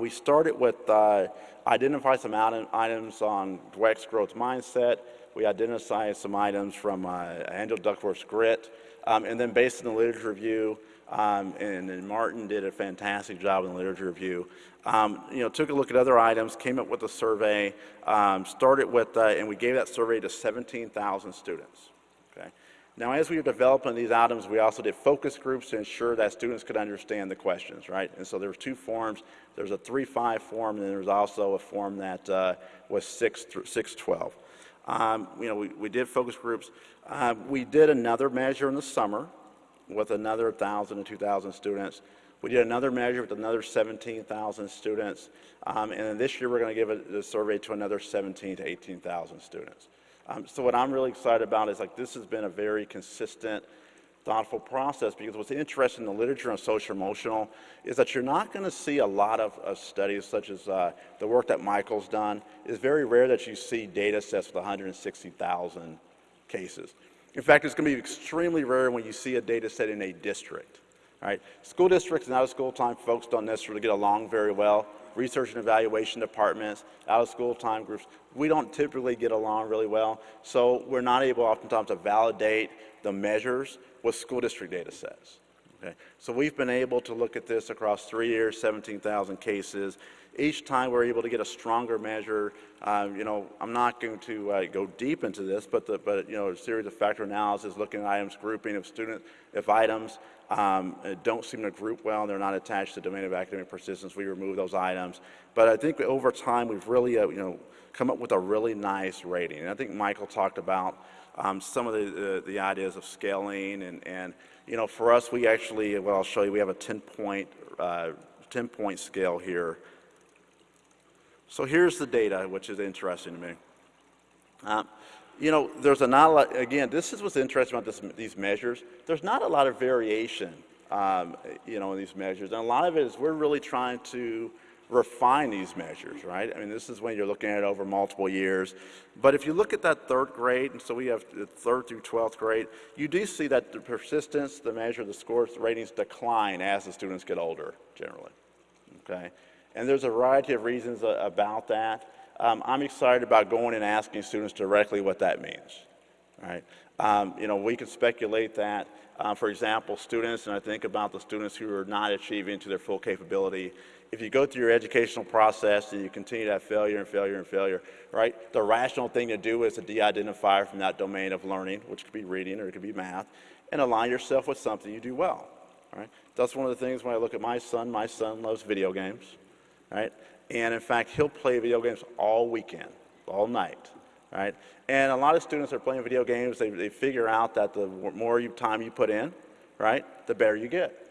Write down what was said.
we started with uh, identify some items on Dweck's growth mindset. We identified some items from uh, Angela Duckworth's grit. Um, and then based on the literature review, um, and, and, Martin did a fantastic job in the literature review. Um, you know, took a look at other items, came up with a survey, um, started with, uh, and we gave that survey to 17,000 students. Now, as we were developing these items, we also did focus groups to ensure that students could understand the questions, right? And so there were two forms. There's a 3-5 form, and then there's also a form that uh, was 6 through 612. Um, you know, we, we did focus groups. Uh, we did another measure in the summer with another 1,000 to 2,000 students. We did another measure with another 17,000 students. Um, and then this year we're going to give a, a, survey to another 17 to 18,000 students. Um, so what I'm really excited about is like this has been a very consistent, thoughtful process because what's interesting in the literature on social emotional is that you're not going to see a lot of, of studies such as uh, the work that Michael's done. It's very rare that you see data sets with 160,000 cases. In fact, it's going to be extremely rare when you see a data set in a district. Right? School districts and out of school time folks don't necessarily get along very well. Research and evaluation departments, out of school time groups, we don't typically get along really well. So we're not able oftentimes to validate the measures with school district data sets. Okay? So we've been able to look at this across three years, 17,000 cases, each time we're able to get a stronger measure. Um, you know, I'm not going to uh, go deep into this, but, the, but you know, a series of factor analysis, looking at items, grouping of student, if items um, don't seem to group well and they're not attached to domain of academic persistence, we remove those items. But I think over time we've really, uh, you know, come up with a really nice rating. And I think Michael talked about um, some of the, uh, the ideas of scaling and, and, you know, for us, we actually, well, I'll show you, we have a 10 point, uh, 10 point scale here so here's the data, which is interesting to me. Uh, you know, there's a not a lot, again, this is what's interesting about this, these measures. There's not a lot of variation, um, you know, in these measures. And a lot of it is we're really trying to refine these measures, right? I mean, this is when you're looking at it over multiple years. But if you look at that third grade, and so we have third through 12th grade, you do see that the persistence, the measure, the scores, the ratings decline as the students get older, generally, okay? And there's a variety of reasons about that. Um, I'm excited about going and asking students directly what that means. Right? Um, you know, we can speculate that, uh, for example, students, and I think about the students who are not achieving to their full capability. If you go through your educational process and you continue to have failure and failure and failure, right, the rational thing to do is to de-identify from that domain of learning, which could be reading or it could be math, and align yourself with something you do well. Right? That's one of the things when I look at my son, my son loves video games right? And in fact, he'll play video games all weekend, all night, right? And a lot of students are playing video games, they, they figure out that the more you, time you put in, right, the better you get.